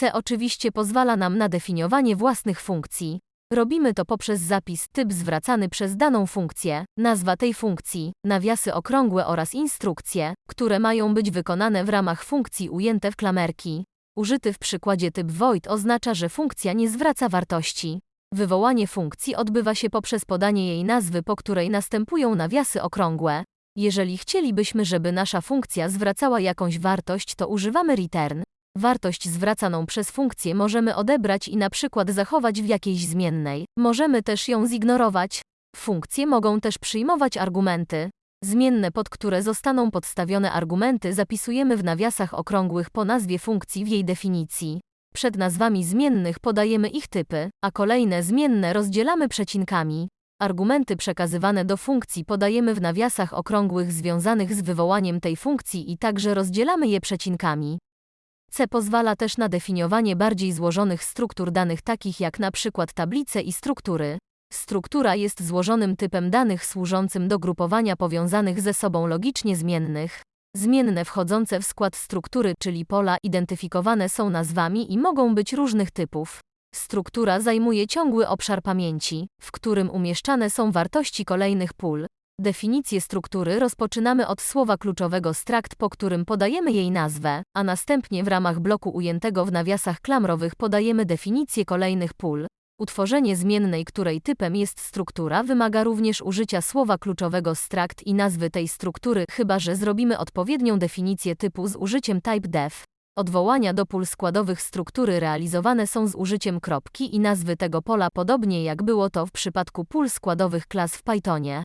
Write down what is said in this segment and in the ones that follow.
C oczywiście pozwala nam na definiowanie własnych funkcji. Robimy to poprzez zapis typ zwracany przez daną funkcję, nazwa tej funkcji, nawiasy okrągłe oraz instrukcje, które mają być wykonane w ramach funkcji ujęte w klamerki. Użyty w przykładzie typ void oznacza, że funkcja nie zwraca wartości. Wywołanie funkcji odbywa się poprzez podanie jej nazwy, po której następują nawiasy okrągłe. Jeżeli chcielibyśmy, żeby nasza funkcja zwracała jakąś wartość, to używamy return. Wartość zwracaną przez funkcję możemy odebrać i na przykład zachować w jakiejś zmiennej. Możemy też ją zignorować. Funkcje mogą też przyjmować argumenty. Zmienne, pod które zostaną podstawione argumenty, zapisujemy w nawiasach okrągłych po nazwie funkcji w jej definicji. Przed nazwami zmiennych podajemy ich typy, a kolejne zmienne rozdzielamy przecinkami. Argumenty przekazywane do funkcji podajemy w nawiasach okrągłych związanych z wywołaniem tej funkcji i także rozdzielamy je przecinkami. C pozwala też na definiowanie bardziej złożonych struktur danych takich jak na przykład tablice i struktury. Struktura jest złożonym typem danych służącym do grupowania powiązanych ze sobą logicznie zmiennych. Zmienne wchodzące w skład struktury, czyli pola, identyfikowane są nazwami i mogą być różnych typów. Struktura zajmuje ciągły obszar pamięci, w którym umieszczane są wartości kolejnych pól. Definicję struktury rozpoczynamy od słowa kluczowego struct, po którym podajemy jej nazwę, a następnie w ramach bloku ujętego w nawiasach klamrowych podajemy definicję kolejnych pól. Utworzenie zmiennej, której typem jest struktura, wymaga również użycia słowa kluczowego struct i nazwy tej struktury, chyba że zrobimy odpowiednią definicję typu z użyciem typedef. Odwołania do pól składowych struktury realizowane są z użyciem kropki i nazwy tego pola, podobnie jak było to w przypadku pól składowych klas w Pythonie.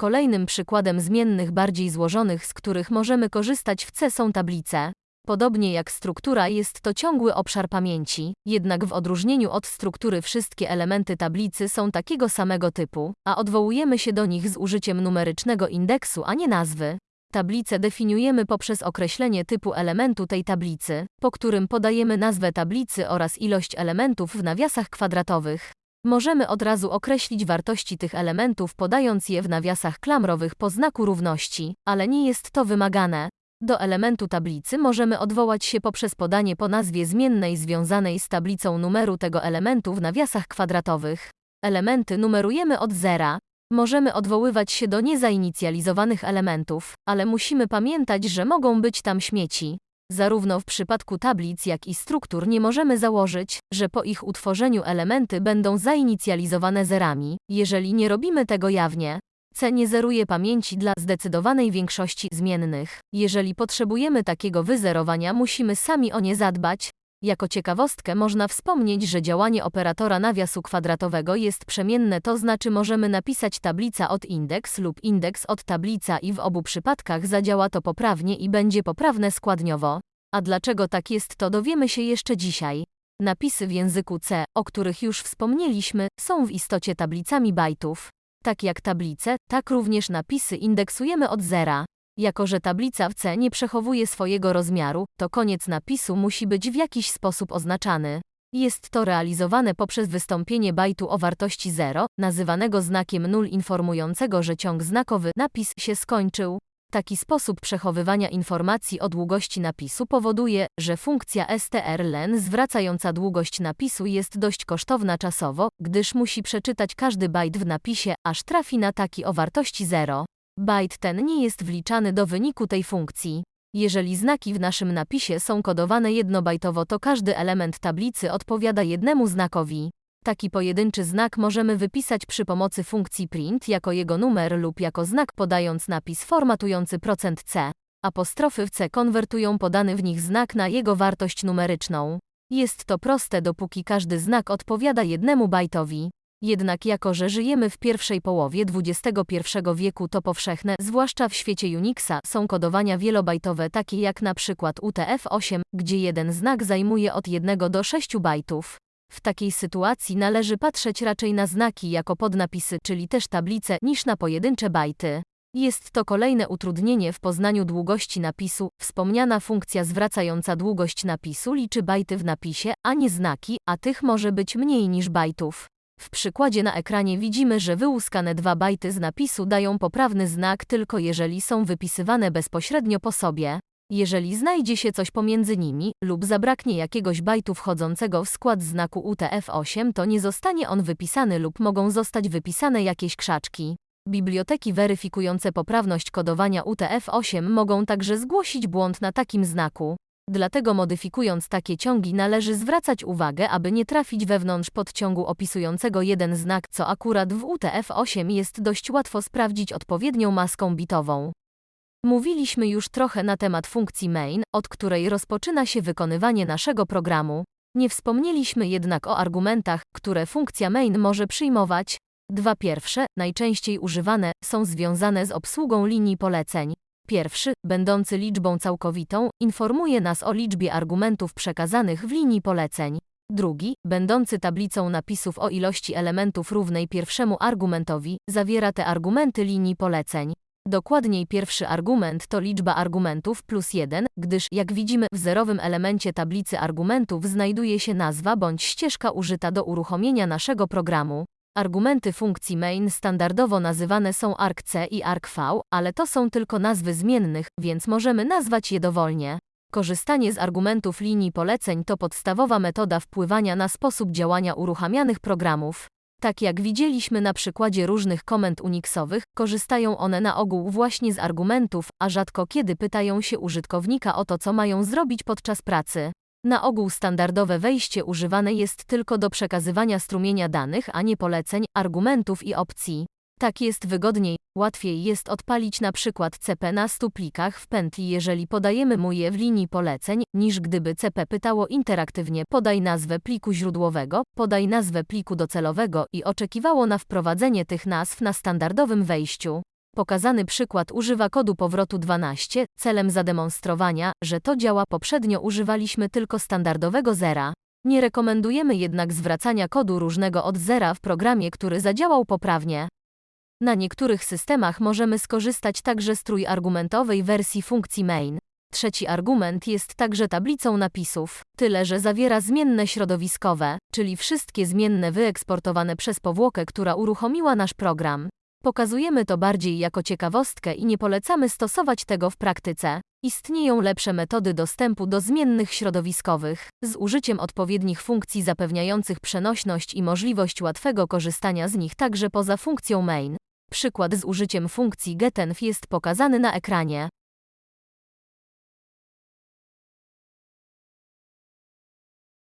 Kolejnym przykładem zmiennych bardziej złożonych, z których możemy korzystać w C są tablice. Podobnie jak struktura jest to ciągły obszar pamięci, jednak w odróżnieniu od struktury wszystkie elementy tablicy są takiego samego typu, a odwołujemy się do nich z użyciem numerycznego indeksu, a nie nazwy. Tablicę definiujemy poprzez określenie typu elementu tej tablicy, po którym podajemy nazwę tablicy oraz ilość elementów w nawiasach kwadratowych. Możemy od razu określić wartości tych elementów podając je w nawiasach klamrowych po znaku równości, ale nie jest to wymagane. Do elementu tablicy możemy odwołać się poprzez podanie po nazwie zmiennej związanej z tablicą numeru tego elementu w nawiasach kwadratowych. Elementy numerujemy od zera. Możemy odwoływać się do niezainicjalizowanych elementów, ale musimy pamiętać, że mogą być tam śmieci. Zarówno w przypadku tablic, jak i struktur nie możemy założyć, że po ich utworzeniu elementy będą zainicjalizowane zerami, jeżeli nie robimy tego jawnie. C nie zeruje pamięci dla zdecydowanej większości zmiennych. Jeżeli potrzebujemy takiego wyzerowania, musimy sami o nie zadbać. Jako ciekawostkę można wspomnieć, że działanie operatora nawiasu kwadratowego jest przemienne, to znaczy możemy napisać tablica od indeks lub indeks od tablica i w obu przypadkach zadziała to poprawnie i będzie poprawne składniowo. A dlaczego tak jest, to dowiemy się jeszcze dzisiaj. Napisy w języku C, o których już wspomnieliśmy, są w istocie tablicami bajtów. Tak jak tablice, tak również napisy indeksujemy od zera. Jako że tablica w C nie przechowuje swojego rozmiaru, to koniec napisu musi być w jakiś sposób oznaczany. Jest to realizowane poprzez wystąpienie bajtu o wartości 0, nazywanego znakiem null informującego, że ciąg znakowy napis się skończył. Taki sposób przechowywania informacji o długości napisu powoduje, że funkcja strlen zwracająca długość napisu jest dość kosztowna czasowo, gdyż musi przeczytać każdy bajt w napisie, aż trafi na taki o wartości 0. Bajt ten nie jest wliczany do wyniku tej funkcji. Jeżeli znaki w naszym napisie są kodowane jednobajtowo, to każdy element tablicy odpowiada jednemu znakowi. Taki pojedynczy znak możemy wypisać przy pomocy funkcji print jako jego numer lub jako znak podając napis formatujący %c. Apostrofy w c konwertują podany w nich znak na jego wartość numeryczną. Jest to proste dopóki każdy znak odpowiada jednemu bajtowi. Jednak jako, że żyjemy w pierwszej połowie XXI wieku to powszechne, zwłaszcza w świecie Unixa, są kodowania wielobajtowe takie jak na przykład UTF-8, gdzie jeden znak zajmuje od 1 do 6 bajtów. W takiej sytuacji należy patrzeć raczej na znaki jako podnapisy, czyli też tablice, niż na pojedyncze bajty. Jest to kolejne utrudnienie w poznaniu długości napisu. Wspomniana funkcja zwracająca długość napisu liczy bajty w napisie, a nie znaki, a tych może być mniej niż bajtów. W przykładzie na ekranie widzimy, że wyłuskane dwa bajty z napisu dają poprawny znak tylko jeżeli są wypisywane bezpośrednio po sobie. Jeżeli znajdzie się coś pomiędzy nimi lub zabraknie jakiegoś bajtu wchodzącego w skład znaku UTF-8, to nie zostanie on wypisany lub mogą zostać wypisane jakieś krzaczki. Biblioteki weryfikujące poprawność kodowania UTF-8 mogą także zgłosić błąd na takim znaku. Dlatego modyfikując takie ciągi należy zwracać uwagę, aby nie trafić wewnątrz podciągu opisującego jeden znak, co akurat w UTF-8 jest dość łatwo sprawdzić odpowiednią maską bitową. Mówiliśmy już trochę na temat funkcji main, od której rozpoczyna się wykonywanie naszego programu. Nie wspomnieliśmy jednak o argumentach, które funkcja main może przyjmować. Dwa pierwsze, najczęściej używane, są związane z obsługą linii poleceń. Pierwszy, będący liczbą całkowitą, informuje nas o liczbie argumentów przekazanych w linii poleceń. Drugi, będący tablicą napisów o ilości elementów równej pierwszemu argumentowi, zawiera te argumenty linii poleceń. Dokładniej pierwszy argument to liczba argumentów plus 1, gdyż, jak widzimy, w zerowym elemencie tablicy argumentów znajduje się nazwa bądź ścieżka użyta do uruchomienia naszego programu. Argumenty funkcji main standardowo nazywane są argc i argv, ale to są tylko nazwy zmiennych, więc możemy nazwać je dowolnie. Korzystanie z argumentów linii poleceń to podstawowa metoda wpływania na sposób działania uruchamianych programów. Tak jak widzieliśmy na przykładzie różnych komend Unixowych, korzystają one na ogół właśnie z argumentów, a rzadko kiedy pytają się użytkownika o to, co mają zrobić podczas pracy. Na ogół standardowe wejście używane jest tylko do przekazywania strumienia danych, a nie poleceń, argumentów i opcji. Tak jest wygodniej, łatwiej jest odpalić na przykład CP na 100 plikach w pętli, jeżeli podajemy mu je w linii poleceń, niż gdyby CP pytało interaktywnie podaj nazwę pliku źródłowego, podaj nazwę pliku docelowego i oczekiwało na wprowadzenie tych nazw na standardowym wejściu. Pokazany przykład używa kodu powrotu 12, celem zademonstrowania, że to działa poprzednio używaliśmy tylko standardowego zera. Nie rekomendujemy jednak zwracania kodu różnego od zera w programie, który zadziałał poprawnie. Na niektórych systemach możemy skorzystać także z trójargumentowej wersji funkcji main. Trzeci argument jest także tablicą napisów, tyle że zawiera zmienne środowiskowe, czyli wszystkie zmienne wyeksportowane przez powłokę, która uruchomiła nasz program. Pokazujemy to bardziej jako ciekawostkę i nie polecamy stosować tego w praktyce. Istnieją lepsze metody dostępu do zmiennych środowiskowych, z użyciem odpowiednich funkcji zapewniających przenośność i możliwość łatwego korzystania z nich także poza funkcją main. Przykład z użyciem funkcji getenv jest pokazany na ekranie.